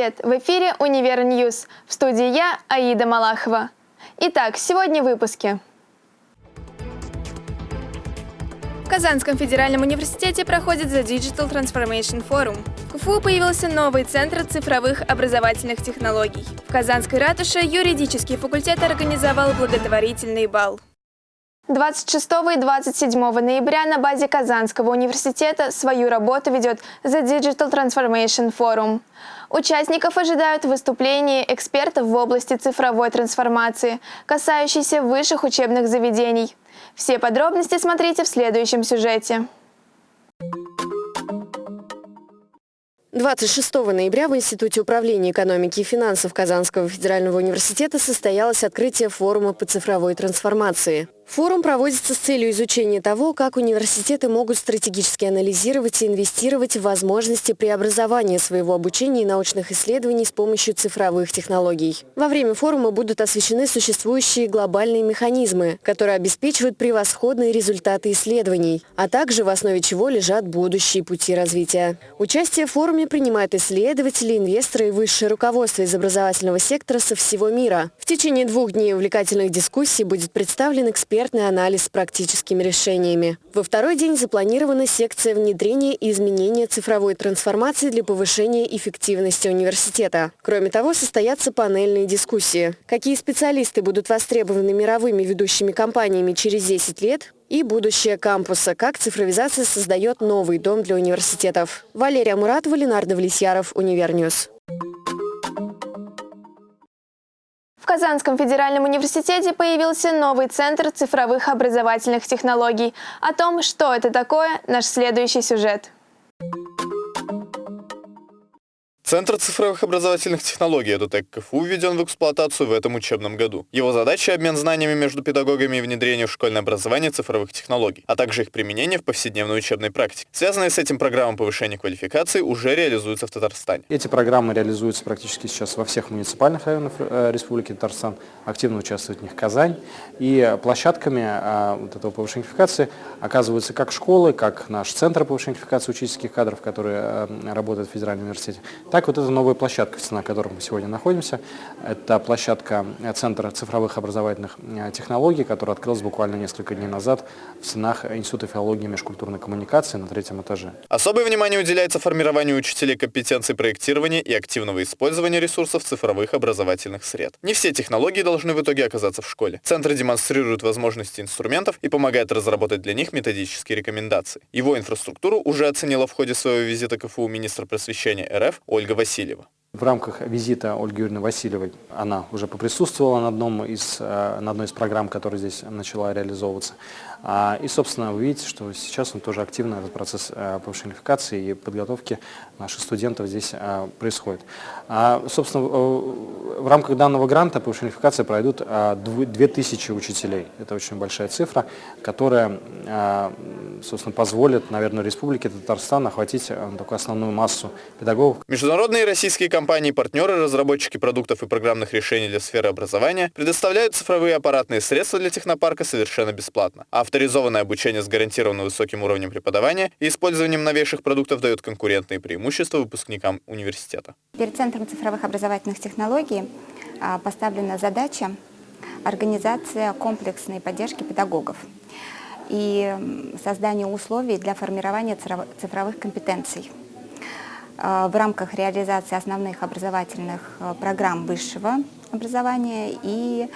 Привет! В эфире «Univer News». В студии я, Аида Малахова. Итак, сегодня в выпуске. В Казанском федеральном университете проходит The Digital Transformation Forum. В КФУ появился новый центр цифровых образовательных технологий. В Казанской ратуше юридический факультет организовал благотворительный бал. 26 и 27 ноября на базе Казанского университета свою работу ведет The Digital Transformation Forum. Участников ожидают выступления экспертов в области цифровой трансформации, касающиеся высших учебных заведений. Все подробности смотрите в следующем сюжете. 26 ноября в Институте управления экономики и финансов Казанского федерального университета состоялось открытие форума по цифровой трансформации. Форум проводится с целью изучения того, как университеты могут стратегически анализировать и инвестировать в возможности преобразования своего обучения и научных исследований с помощью цифровых технологий. Во время форума будут освещены существующие глобальные механизмы, которые обеспечивают превосходные результаты исследований, а также в основе чего лежат будущие пути развития. Участие в форуме принимают исследователи, инвесторы и высшее руководство из образовательного сектора со всего мира. В течение двух дней увлекательных дискуссий будет представлен эксперт экспертный анализ с практическими решениями. Во второй день запланирована секция внедрения и изменения цифровой трансформации для повышения эффективности университета. Кроме того, состоятся панельные дискуссии. Какие специалисты будут востребованы мировыми ведущими компаниями через 10 лет, и будущее кампуса, как цифровизация создает новый дом для университетов. Валерия Муратова, Ленар Давлетьяров, Univer News. Казанском федеральном университете появился новый центр цифровых образовательных технологий. О том, что это такое, наш следующий сюжет. Центр цифровых образовательных технологий «Эдутек КФУ» введен в эксплуатацию в этом учебном году. Его задача – обмен знаниями между педагогами и внедрение в школьное образование цифровых технологий, а также их применение в повседневной учебной практике. Связанные с этим программы повышения квалификации уже реализуются в Татарстане. Эти программы реализуются практически сейчас во всех муниципальных районах э, Республики Татарстан. Активно участвует в них Казань. И площадками э, вот этого повышения квалификации оказываются как школы, как наш Центр повышения квалификации учительских кадров, который э, работает в Федеральном университете, так вот эта новая площадка, на которой мы сегодня находимся. Это площадка Центра цифровых образовательных э, технологий, которая открылась буквально несколько дней назад в стенах Института филологии и межкультурной коммуникации на третьем этаже. Особое внимание уделяется формированию учителей компетенций проектирования и активного использования ресурсов цифровых образовательных сред. Не все технологии должны в итоге оказаться в школе. Центр демонстрирует возможности инструментов и помогает разработать для них методические рекомендации. Его инфраструктуру уже оценила в ходе своего визита КФУ министр просвещения РФ Ольга Ольга Васильева. В рамках визита Ольги Юрьевны Васильевой она уже поприсутствовала на, одном из, э, на одной из программ, которая здесь начала реализовываться. А, и, собственно, вы видите, что сейчас он тоже активно этот процесс э, повышения квалификации и подготовки наших студентов здесь э, происходит. А, собственно, в рамках данного гранта повышения квалификации пройдут 2000 учителей. Это очень большая цифра, которая, собственно, позволит, наверное, Республике Татарстан охватить такую основную массу педагогов. Международные российские компании-партнеры, разработчики продуктов и программных решений для сферы образования предоставляют цифровые аппаратные средства для технопарка совершенно бесплатно. Авторизованное обучение с гарантированно высоким уровнем преподавания и использованием новейших продуктов дает конкурентные преимущества выпускникам университета. Перед Центром цифровых образовательных технологий а, поставлена задача организация комплексной поддержки педагогов и создание условий для формирования цифровых компетенций. Э, в рамках реализации основных образовательных э, программ высшего образования и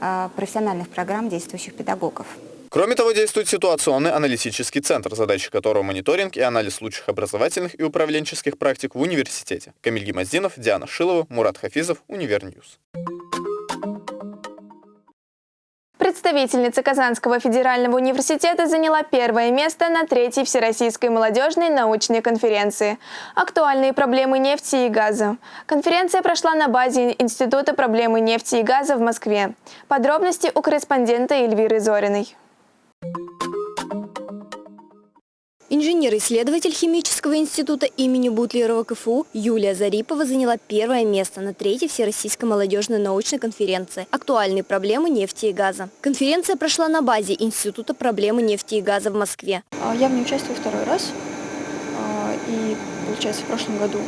э, профессиональных программ действующих педагогов. Кроме того, действует ситуационный аналитический центр, задача которого мониторинг и анализ лучших образовательных и управленческих практик в университете. Камиль Гимаздинов, Диана Шилова, Мурат Хафизов, Univer News. Представительница Казанского федерального университета заняла первое место на третьей Всероссийской молодежной научной конференции «Актуальные проблемы нефти и газа». Конференция прошла на базе Института проблемы нефти и газа в Москве. Подробности у корреспондента Эльвиры Зориной. Инженер-исследователь химического института имени Бутлерова КФУ Юлия Зарипова заняла первое место на третьей Всероссийской молодежной научной конференции «Актуальные проблемы нефти и газа». Конференция прошла на базе Института проблемы нефти и газа в Москве. А, я в ней участвую второй раз. А, и получается, в прошлом году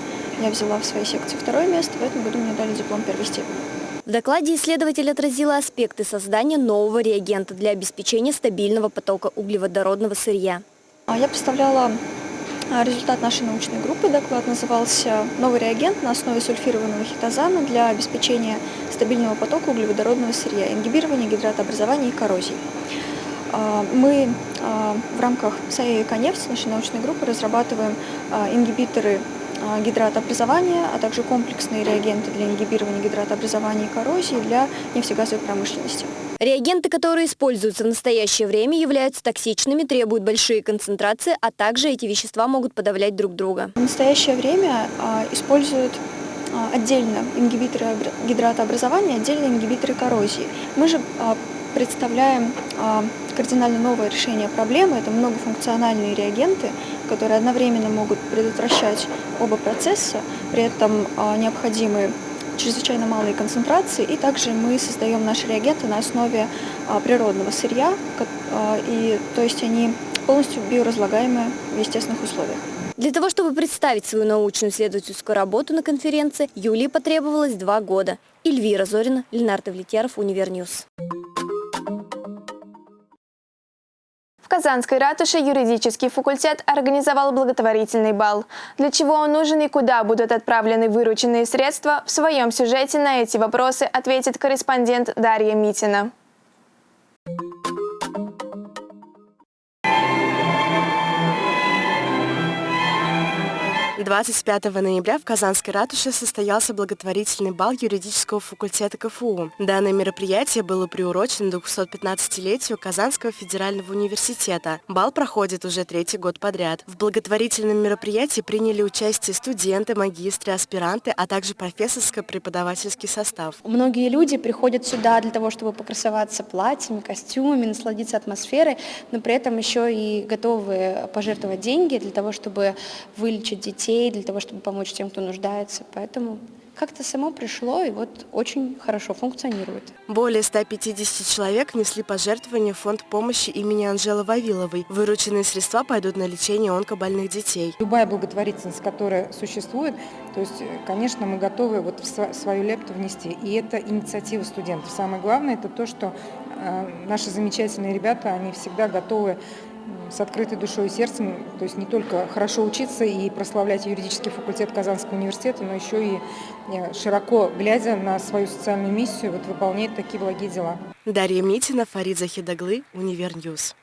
я взяла в своей секции второе место, в этом году мне дали диплом первой степени. В докладе исследователь отразила аспекты создания нового реагента для обеспечения стабильного потока углеводородного сырья. А Я представляла а, результат нашей научной группы. Доклад назывался «Новый реагент на основе сульфированного хитозана для обеспечения стабильного потока углеводородного сырья, ингибирования гидратообразования и коррозии». А, Мы в рамках САЭ «Эконефть» нашей научной группы разрабатываем ингибиторы гидратообразования, а также комплексные реагенты для ингибирования гидратообразования и коррозии для нефтегазовой промышленности. Реагенты, которые используются в настоящее время, являются токсичными, требуют большие концентрации, а также эти вещества могут подавлять друг друга. В настоящее время а, используют а, отдельно ингибиторы обра- гидратообразования, отдельно ингибиторы коррозии. Мы же а, представляем кардинально новое решение проблемы. Это многофункциональные реагенты, которые одновременно могут предотвращать оба процесса, при этом а, необходимы чрезвычайно малые концентрации, и также мы создаем наши реагенты на основе а, природного сырья, а, и, то есть они полностью биоразлагаемые в естественных условиях. Для того, чтобы представить свою научную исследовательскую работу на конференции, Юлии потребовалось два года. Эльвира Зорина, Ленар Давлетьяров, Univer News. Казанской ратуше юридический факультет организовал благотворительный бал. Для чего он нужен и куда будут отправлены вырученные средства, в своем сюжете на эти вопросы ответит корреспондент Дарья Митина. 25 ноября в Казанской ратуше состоялся благотворительный бал юридического факультета КФУ. Данное мероприятие было приурочено 215-летию Казанского федерального университета. Бал проходит уже третий год подряд. В благотворительном мероприятии приняли участие студенты, магистры, аспиранты, а также профессорско-преподавательский состав. Многие люди приходят сюда для того, чтобы покрасоваться платьями, костюмами, насладиться атмосферой, но при этом еще и готовы пожертвовать деньги для того, чтобы вылечить детей, для того, чтобы помочь тем, кто нуждается. Поэтому как-то само пришло и вот очень хорошо функционирует. Более 150 человек внесли пожертвования в фонд помощи имени Анжелы Вавиловой. Вырученные средства пойдут на лечение онкобольных детей. Любая благотворительность, которая существует, то есть, э, конечно, мы готовы вот в свою лепту внести. И это инициатива студентов. Самое главное, это то, что э, наши замечательные ребята, они всегда готовы с открытой душой и сердцем, то есть не только хорошо учиться и прославлять юридический факультет Казанского университета, но еще и э, широко глядя на свою социальную миссию, вот выполнять такие благие дела. Дарья Митина, Фарид Захидаглы, Univer News.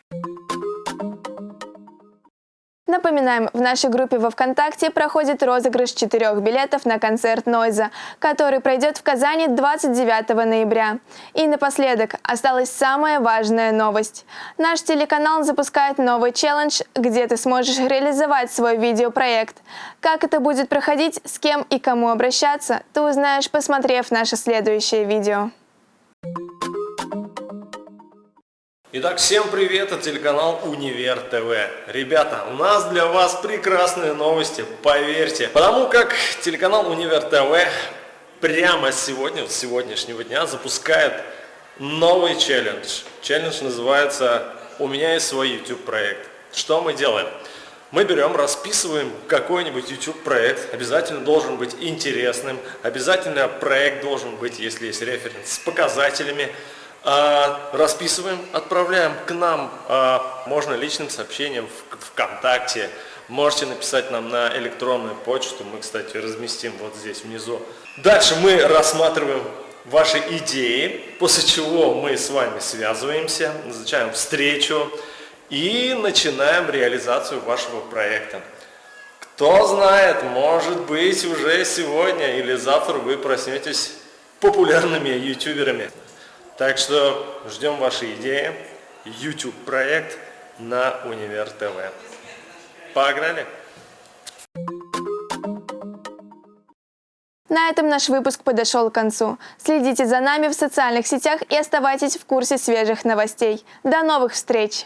Напоминаем, в нашей группе во ВКонтакте проходит розыгрыш четырех билетов на концерт Нойза, который пройдет в Казани 29 ноября. И напоследок осталась самая важная новость. Наш телеканал запускает новый челлендж, где ты сможешь реализовать свой видеопроект. Как это будет проходить, с кем и кому обращаться, ты узнаешь, посмотрев наше следующее видео. Итак, всем привет, это телеканал Универ ТВ. Ребята, у нас для вас прекрасные новости, поверьте. Потому как телеканал Универ ТВ прямо сегодня, с сегодняшнего дня, запускает новый челлендж. Челлендж называется «У меня есть свой YouTube проект». Что мы делаем? Мы берем, расписываем какой-нибудь YouTube проект, обязательно должен быть интересным, обязательно проект должен быть, если есть референс, с показателями, расписываем, отправляем к нам, а, можно личным сообщением в ВКонтакте, можете написать нам на электронную почту, мы, кстати, разместим вот здесь внизу. Дальше мы рассматриваем ваши идеи, после чего мы с вами связываемся, назначаем встречу и начинаем реализацию вашего проекта. Кто знает, может быть уже сегодня или завтра вы проснетесь популярными ютуберами. Так что ждем ваши идеи. YouTube проект на Универ ТВ. Погнали! На этом наш выпуск подошел к концу. Следите за нами в социальных сетях и оставайтесь в курсе свежих новостей. До новых встреч!